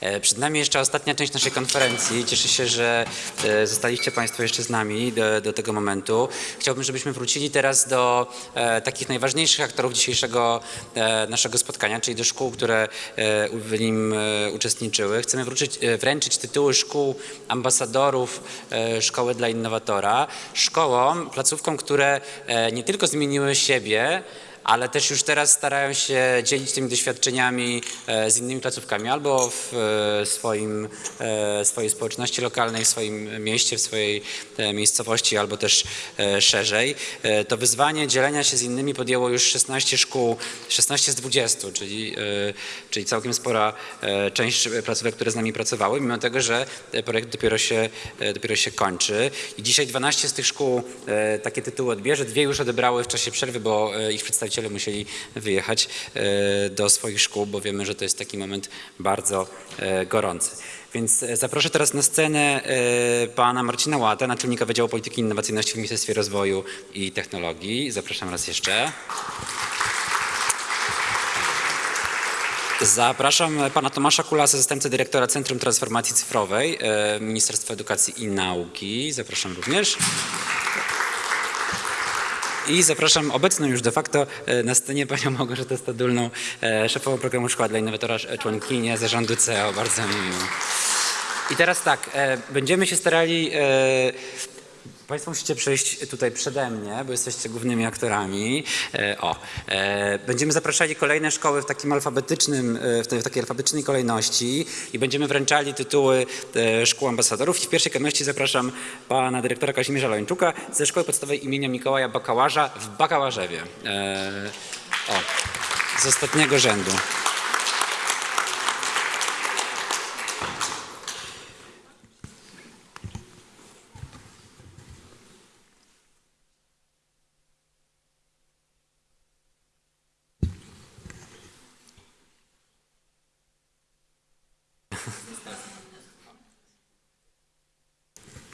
E, Przed nami jeszcze ostatnia część naszej konferencji. Cieszę się, że e, zostaliście Państwo jeszcze z nami do, do tego momentu. Chciałbym, żebyśmy wrócili teraz do e, takich najważniejszych aktorów dzisiejszego naszego spotkania, czyli do szkół, które w nim uczestniczyły. Chcemy wrócić, wręczyć tytuły szkół ambasadorów Szkoły dla Innowatora. Szkołom, placówkom, które nie tylko zmieniły siebie, ale też już teraz starają się dzielić tymi doświadczeniami e, z innymi placówkami albo w e, swoim, e, swojej społeczności lokalnej, w swoim mieście, w swojej miejscowości, albo też szerzej. To wyzwanie dzielenia się z innymi podjęło już 16 szkół, 16 z 20, czyli, czyli całkiem spora część placówek, które z nami pracowały, mimo tego, że projekt dopiero się, dopiero się kończy. I dzisiaj 12 z tych szkół takie tytuły odbierze, dwie już odebrały w czasie przerwy, bo ich przedstawiciele musieli wyjechać e, do swoich szkół, bo wiemy, że to jest taki moment bardzo e, gorący. Więc e, zaproszę teraz na scenę pana Marcina Łata, naczelnika Wydziału Polityki i Innowacyjności w Ministerstwie Rozwoju i Technologii. Zapraszam raz jeszcze. Zapraszam pana Tomasza Kulasa, zastępcę dyrektora Centrum Transformacji Cyfrowej Ministerstwa Edukacji i Nauki. Zapraszam również. I zapraszam obecną już de facto e, na scenie panią Małgorzatę Stadulną, e, szefową programu Szkoła dla Innowatora, e, członkinię zarządu CEO. Bardzo mi miło. I teraz tak, będziemy się starali. Państwo musicie przejść tutaj przede mnie, bo jesteście głównymi aktorami. E, o, e, będziemy zapraszali kolejne szkoły w takim alfabetycznym, e, w, takiej alfabetycznej kolejności i będziemy wręczali tytuły szkół ambasadorów. I w pierwszej kolejności zapraszam pana dyrektora Kazimierza Lończuka ze Szkoły Podstawowej imienia Mikołaja Bakałaża w Bakałarzewie. O, z ostatniego rzędu.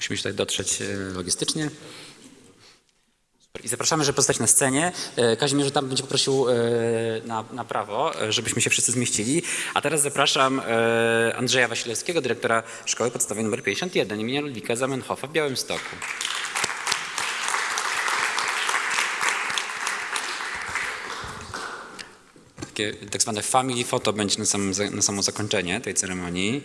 Musimy tutaj dotrzeć e, logistycznie. I zapraszamy, żeby pozostać na scenie. E, Kazimierz tam będzie poprosił e, na, na prawo, żebyśmy się wszyscy zmieścili. A teraz zapraszam Andrzeja Wasilewskiego, dyrektora Szkoły Podstawowej nr 51 imienia Ludwika Zamenhofa w Białymstoku. Takie tak zwane family photo będzie na, za- na samo zakończenie tej ceremonii.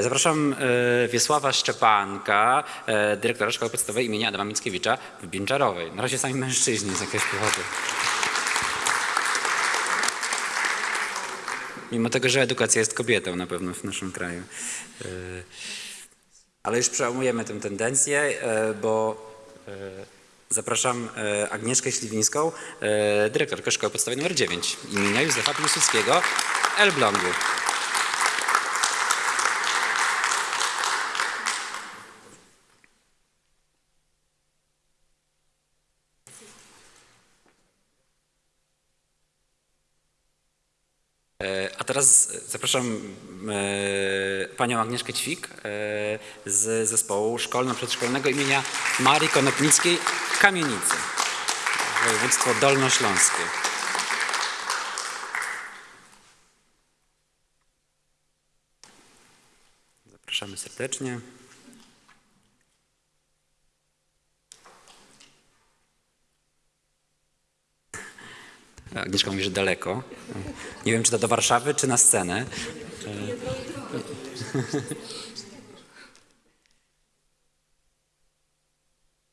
Zapraszam e, Wiesława Szczepanka, e, dyrektora Szkoły Podstawowej imienia Adama Mickiewicza w Binczarowej. Na razie sami mężczyźni z jakiegoś powodu. Mimo tego, że edukacja jest kobietą na pewno w naszym kraju. E, Ale już przełamujemy tę tendencję, e, bo e, zapraszam e, Agnieszkę Śliwińską, e, dyrektorkę Szkoły Podstawowej nr 9 imienia Józefa Piłsudskiego Elblągu. A teraz zapraszam e, panią Agnieszkę Ćwik e, z zespołu szkolno-przedszkolnego imienia Marii Konopnickiej w Kamienicy, województwo dolnośląskie. Zapraszamy serdecznie. Agnieszka mówi, że daleko. Nie wiem, czy to do Warszawy, czy na scenę.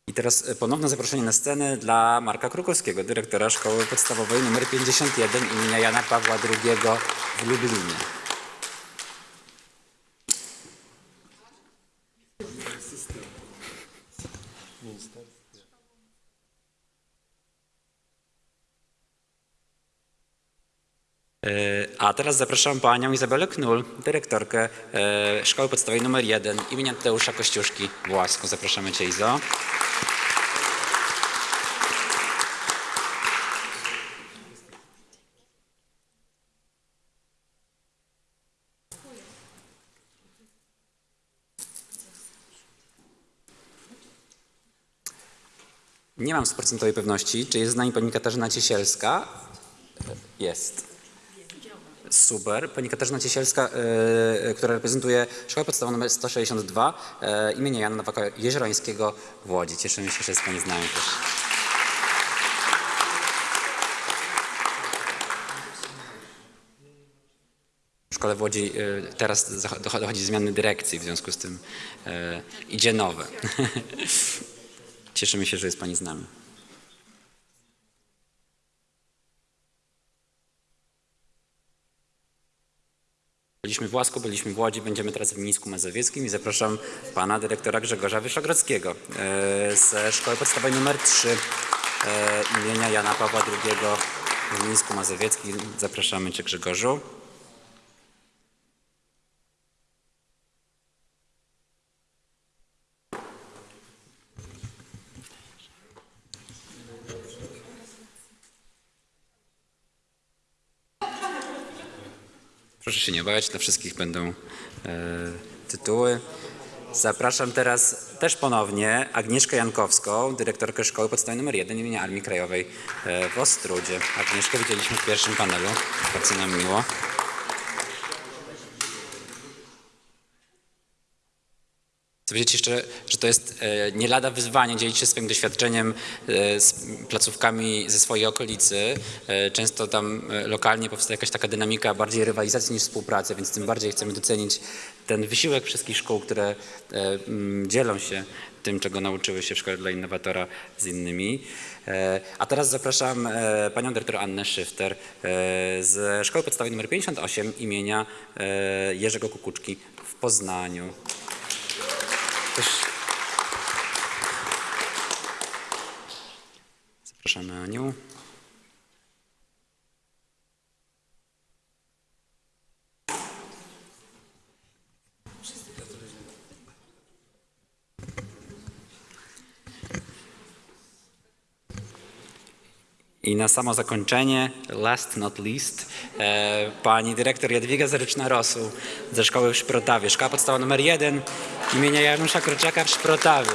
I teraz ponowne zaproszenie na scenę dla Marka Krukowskiego, dyrektora Szkoły Podstawowej nr 51 imienia Jana Pawła II w Lublinie. E, A teraz zapraszam panią Izabelę Knul, dyrektorkę e, Szkoły Podstawowej nr 1 imienia Tadeusza Kościuszki w Łasku. Zapraszamy cię Izo. Nie mam stuprocentowej pewności, czy jest z nami pani Katarzyna Ciesielska. Jest. Super. Pani Katarzyna Ciesielska, e, która reprezentuje Szkołę Podstawową nr 162 e, imienia Jana Nowaka Jeziorańskiego w Łodzi. Cieszymy się, że jest Pani z nami też. W szkole w Łodzi e, teraz dochodzi zmiany dyrekcji, w związku z tym idzie nowe. Cieszymy się, że jest Pani z nami. Byliśmy w Łasku, byliśmy w Łodzi, będziemy teraz w Mińsku Mazowieckim i zapraszam pana dyrektora Grzegorza Wyszogrodzkiego e, ze Szkoły Podstawowej nr 3 e, imienia Jana Pawła II w Mińsku Mazowieckim. Zapraszamy cię Grzegorzu. Proszę się nie bać, dla wszystkich będą e, tytuły. Zapraszam teraz też ponownie Agnieszkę Jankowską, dyrektorkę Szkoły Podstawowej nr 1 imienia Armii Krajowej e, w Ostrudzie. Agnieszkę widzieliśmy w pierwszym panelu, bardzo nam miło. Chcę powiedzieć jeszcze, że to jest e, nie lada wyzwanie dzielić się swoim doświadczeniem e, z placówkami ze swojej okolicy. E, Często tam lokalnie powstaje jakaś taka dynamika bardziej rywalizacji niż współpracy, więc tym bardziej chcemy docenić ten wysiłek wszystkich szkół, które dzielą się tym, czego nauczyły się w Szkole dla Innowatora z innymi. A teraz zapraszam panią dyrektor Annę Szyfter z Szkoły Podstawowej nr 58 imienia Jerzego Kukuczki w Poznaniu. Też... Zapraszamy Aniu. I na samo zakończenie, last not least, e, pani dyrektor Jadwiga Zaryczna-Rosu ze szkoły w Szprotawie. Szkoła podstawowa numer 1 imienia Janusza Kroczaka w Szprotawie.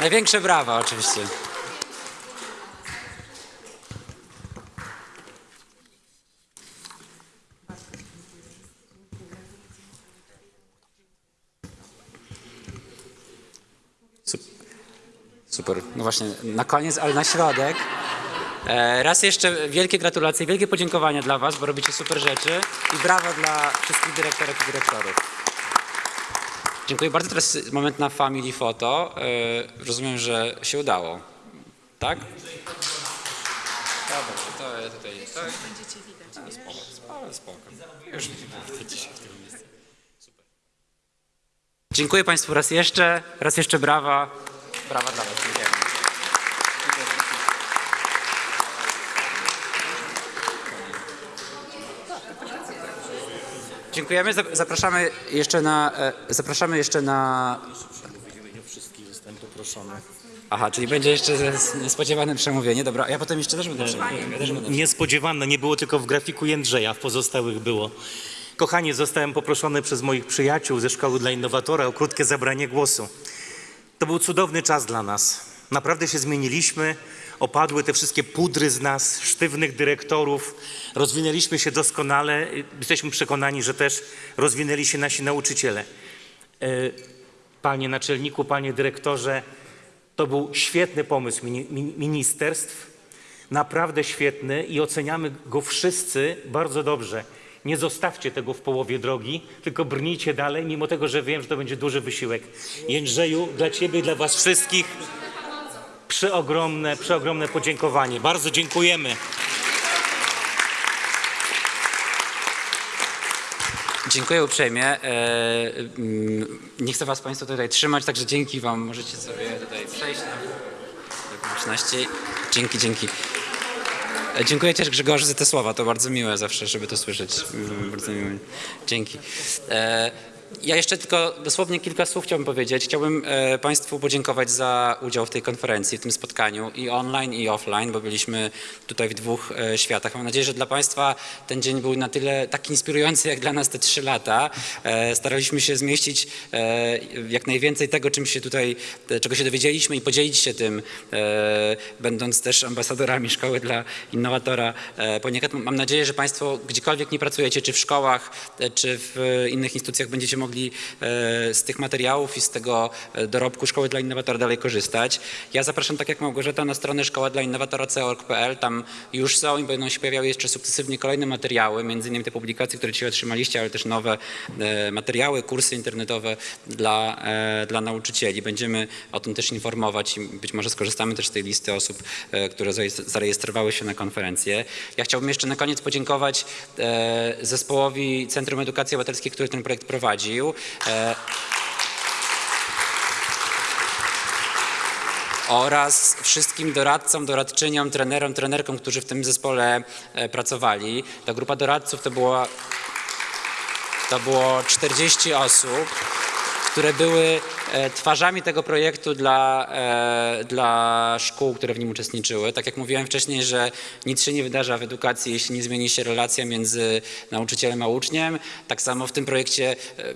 Największe brawa oczywiście. Sup- Super. No właśnie, na koniec, ale na środek. E, Raz jeszcze wielkie gratulacje, wielkie podziękowania dla Was, bo robicie super rzeczy i brawo dla wszystkich dyrektorek i dyrektorów. Dziękuję bardzo. Teraz moment na family photo. E, Rozumiem, że się udało. Tak? Dobra, to ja tutaj... To... Będziecie widać. Spoko, spoko, spoko. Już widzicie w tym miejscu. Super. Dziękuję Państwu raz jeszcze. Raz jeszcze brawa. Brawa dla Was. Dziękujemy. Dziękujemy. Zap- Zapraszamy jeszcze na. e, Zapraszamy jeszcze na. Wszystkich zostałem poproszony. Aha, czyli będzie jeszcze ze- niespodziewane przemówienie. Dobra, ja potem jeszcze też będę przemawiał. Ja też będę Niespodziewane, nie było tylko w grafiku Jędrzeja, w pozostałych było. Kochani, zostałem poproszony przez moich przyjaciół ze Szkoły dla Innowatora o krótkie zabranie głosu. To był cudowny czas dla nas. Naprawdę się zmieniliśmy, opadły te wszystkie pudry z nas, sztywnych dyrektorów, rozwinęliśmy się doskonale. Jesteśmy przekonani, że też rozwinęli się nasi nauczyciele. E, Panie naczelniku, panie dyrektorze, to był świetny pomysł mini- min- ministerstw, naprawdę świetny i oceniamy go wszyscy bardzo dobrze. Nie zostawcie tego w połowie drogi, tylko brnijcie dalej, mimo tego, że wiem, że to będzie duży wysiłek. Jędrzeju, dla Ciebie i dla Was wszystkich przeogromne, przeogromne podziękowanie. Bardzo dziękujemy. Dziękuję uprzejmie. E, mm, Nie chcę Was Państwo tutaj trzymać, także dzięki Wam. Możecie sobie tutaj przejść na publiczności. Dzięki, dzięki. E, Dziękuję też Grzegorzu za te słowa, to bardzo miłe zawsze, żeby to słyszeć. Mm, Bardzo miłe. Dzięki. Ja jeszcze tylko dosłownie kilka słów chciałbym powiedzieć. Chciałbym e, Państwu podziękować za udział w tej konferencji, w tym spotkaniu i online, i offline, bo byliśmy tutaj w dwóch e, światach. Mam nadzieję, że dla Państwa ten dzień był na tyle tak inspirujący, jak dla nas te trzy lata. E, staraliśmy się zmieścić jak najwięcej tego, czym się tutaj, czego się dowiedzieliśmy i podzielić się tym, będąc też ambasadorami Szkoły dla Innowatora. Poniekąd mam nadzieję, że Państwo gdziekolwiek nie pracujecie, czy w szkołach, czy w innych instytucjach, będziecie e, z tych materiałów i z tego e, dorobku Szkoły dla Innowatora dalej korzystać. Ja zapraszam, tak jak Małgorzata, na stronę szkoła dla innowatora.org.pl. Tam już są i będą się pojawiały jeszcze sukcesywnie kolejne materiały, między innymi te publikacje, które dzisiaj otrzymaliście, ale też nowe e, materiały, kursy internetowe dla, dla nauczycieli. Będziemy o tym też informować i być może skorzystamy też z tej listy osób, które zarejestrowały się na konferencję. Ja chciałbym jeszcze na koniec podziękować zespołowi Centrum Edukacji Obywatelskiej, który ten projekt prowadził. E, oraz wszystkim doradcom, doradczyniom, trenerom, trenerkom, którzy w tym zespole e, pracowali. Ta grupa doradców to była to było 40 osób, które były e, twarzami tego projektu dla, e, dla szkół, które w nim uczestniczyły. Tak jak mówiłem wcześniej, że nic się nie wydarza w edukacji, jeśli nie zmieni się relacja między nauczycielem a uczniem. Tak samo w tym projekcie e,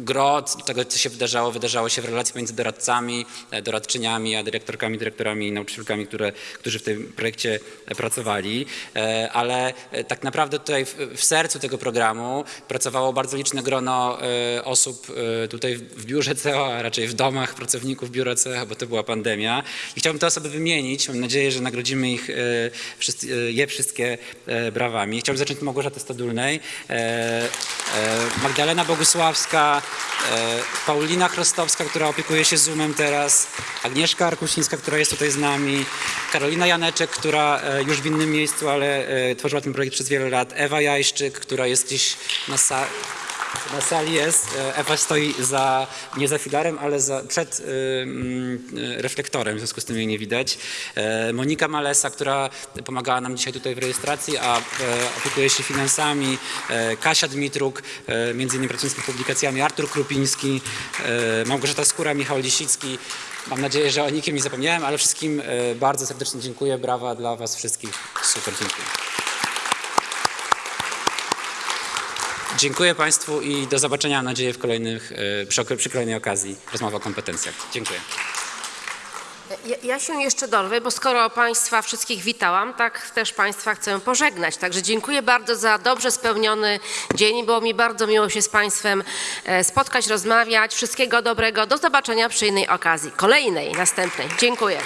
gro tego, co się wydarzało, wydarzało się w relacji między doradcami, doradczyniami, a dyrektorkami, dyrektorami i nauczycielkami, które, którzy w tym projekcie pracowali. Ale tak naprawdę tutaj w, w sercu tego programu pracowało bardzo liczne grono osób tutaj w biurze CEO, a raczej w domach pracowników biura CEO, bo to była pandemia. I chciałbym te osoby wymienić. Mam nadzieję, że nagrodzimy ich, e, e, je wszystkie e, brawami. Chciałbym zacząć od Małgorzaty Stadulnej, Magdalena Bogusławska, Paulina Chrostowska, która opiekuje się Zoomem teraz, Agnieszka Arkusińska, która jest tutaj z nami, Karolina Janeczek, która już w innym miejscu, ale tworzyła ten projekt przez wiele lat, Ewa Jajszczyk, która jest gdzieś na sali. Na sali jest. E, Ewa stoi za, nie za filarem, ale za, przed y, mm, y, reflektorem, w związku z tym jej nie widać. E, Monika Malesa, która pomagała nam dzisiaj tutaj w rejestracji, a e, opiekuje się finansami. E, Kasia Dmitruk, e, między innymi pracując nad publikacjami. Artur Krupiński, e, Małgorzata Skóra, Michał Lisicki. Mam nadzieję, że o nikim nie zapomniałem, ale wszystkim e, bardzo serdecznie dziękuję. Brawa dla Was wszystkich. Super, dziękuję. Dziękuję Państwu i do zobaczenia, mam nadzieję, w kolejnych, e, przy, przy kolejnej okazji rozmowy o kompetencjach. Dziękuję. Ja, ja się jeszcze dorwę, bo skoro Państwa wszystkich witałam, tak też Państwa chcę pożegnać. Także dziękuję bardzo za dobrze spełniony dzień. Było mi bardzo miło się z Państwem e, spotkać, rozmawiać. Wszystkiego dobrego. Do zobaczenia przy innej okazji. Kolejnej, następnej. Dziękuję.